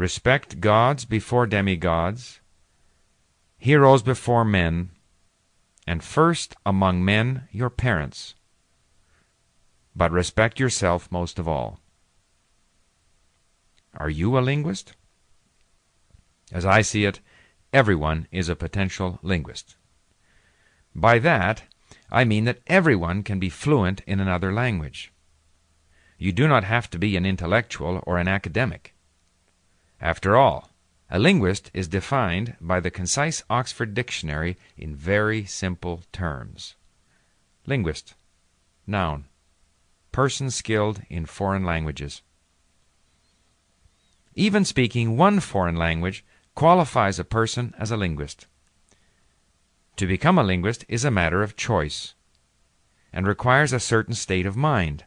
respect gods before demigods, heroes before men, and first among men your parents. But respect yourself most of all. Are you a linguist? As I see it, everyone is a potential linguist. By that, I mean that everyone can be fluent in another language. You do not have to be an intellectual or an academic. After all, a linguist is defined by the concise Oxford Dictionary in very simple terms. Linguist, noun, person skilled in foreign languages. Even speaking one foreign language qualifies a person as a linguist. To become a linguist is a matter of choice and requires a certain state of mind.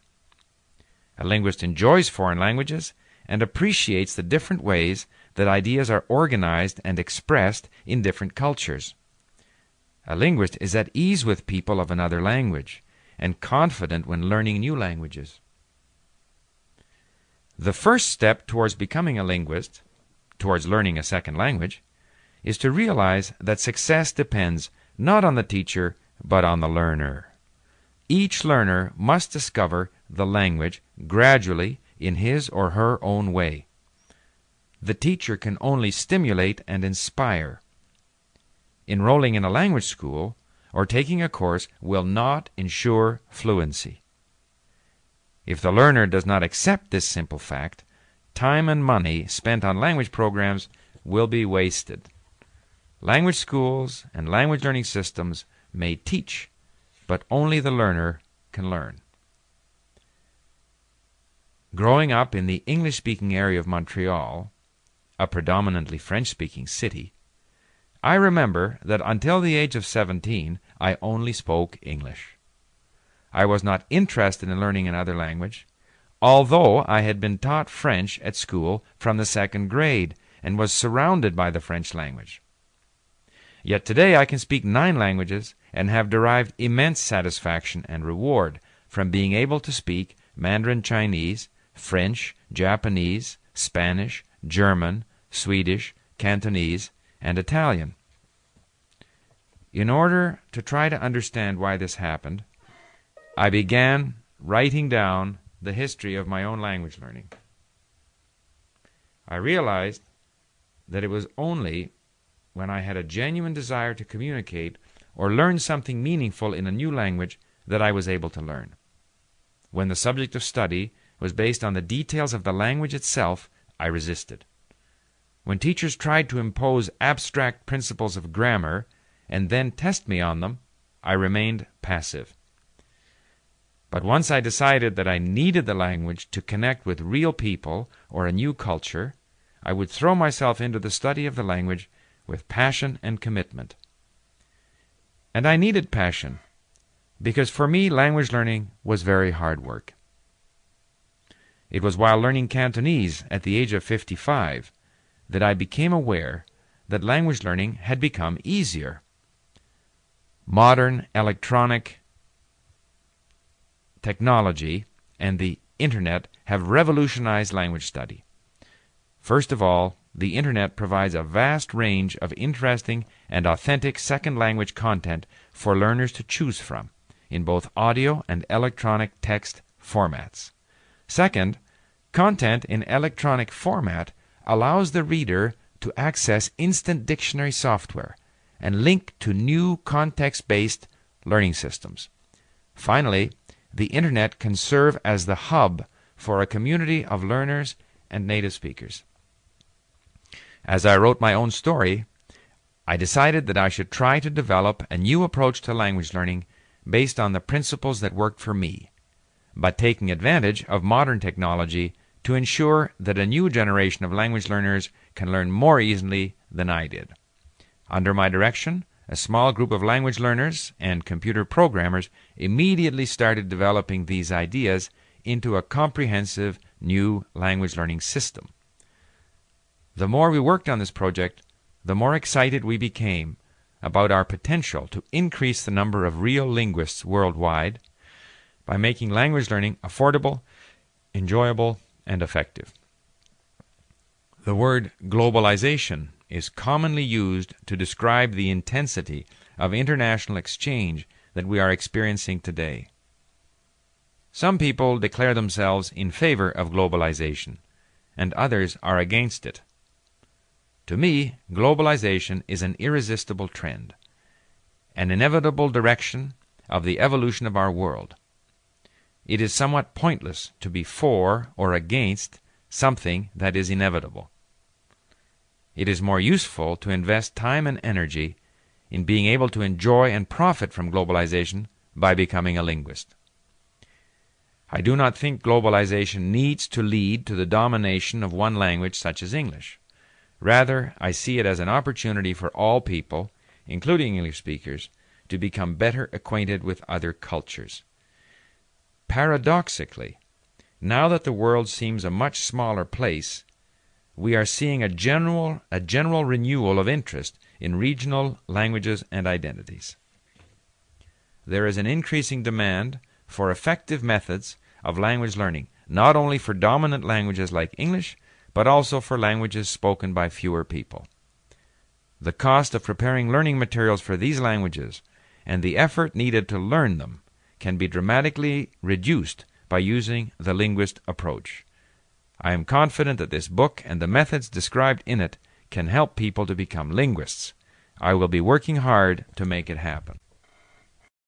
A linguist enjoys foreign languages and appreciates the different ways that ideas are organized and expressed in different cultures. A linguist is at ease with people of another language and confident when learning new languages. The first step towards becoming a linguist, towards learning a second language, is to realize that success depends not on the teacher but on the learner. Each learner must discover the language gradually in his or her own way. The teacher can only stimulate and inspire. Enrolling in a language school or taking a course will not ensure fluency. If the learner does not accept this simple fact, time and money spent on language programs will be wasted. Language schools and language learning systems may teach, but only the learner can learn. Growing up in the English speaking area of Montreal, a predominantly French speaking city, I remember that until the age of 17 I only spoke English. I was not interested in learning another language, although I had been taught French at school from the second grade and was surrounded by the French language. Yet today I can speak nine languages and have derived immense satisfaction and reward from being able to speak Mandarin Chinese, French, Japanese, Spanish, German, Swedish, Cantonese, and Italian. In order to try to understand why this happened, I began writing down the history of my own language learning. I realized that it was only when I had a genuine desire to communicate or learn something meaningful in a new language that I was able to learn. When the subject of study was based on the details of the language itself, I resisted. When teachers tried to impose abstract principles of grammar and then test me on them, I remained passive. But once I decided that I needed the language to connect with real people or a new culture, I would throw myself into the study of the language with passion and commitment. And I needed passion, because for me, language learning was very hard work. It was while learning Cantonese at the age of 55 that I became aware that language learning had become easier. Modern electronic technology and the Internet have revolutionized language study. First of all, the Internet provides a vast range of interesting and authentic second language content for learners to choose from in both audio and electronic text formats. Second, Content in electronic format allows the reader to access instant dictionary software and link to new context based learning systems. Finally, the Internet can serve as the hub for a community of learners and native speakers. As I wrote my own story, I decided that I should try to develop a new approach to language learning based on the principles that worked for me, but taking advantage of modern technology to ensure that a new generation of language learners can learn more easily than I did. Under my direction, a small group of language learners and computer programmers immediately started developing these ideas into a comprehensive new language learning system. The more we worked on this project, the more excited we became about our potential to increase the number of real linguists worldwide by making language learning affordable, enjoyable, and effective. The word globalization is commonly used to describe the intensity of international exchange that we are experiencing today. Some people declare themselves in favor of globalization, and others are against it. To me, globalization is an irresistible trend, an inevitable direction of the evolution of our world. It is somewhat pointless to be for or against something that is inevitable. It is more useful to invest time and energy in being able to enjoy and profit from globalization by becoming a linguist. I do not think globalization needs to lead to the domination of one language such as English. Rather, I see it as an opportunity for all people, including English speakers, to become better acquainted with other cultures. Paradoxically, now that the world seems a much smaller place, we are seeing a general, a general renewal of interest in regional languages and identities. There is an increasing demand for effective methods of language learning, not only for dominant languages like English, but also for languages spoken by fewer people. The cost of preparing learning materials for these languages and the effort needed to learn them can be dramatically reduced by using the linguist approach. I am confident that this book and the methods described in it can help people to become linguists. I will be working hard to make it happen.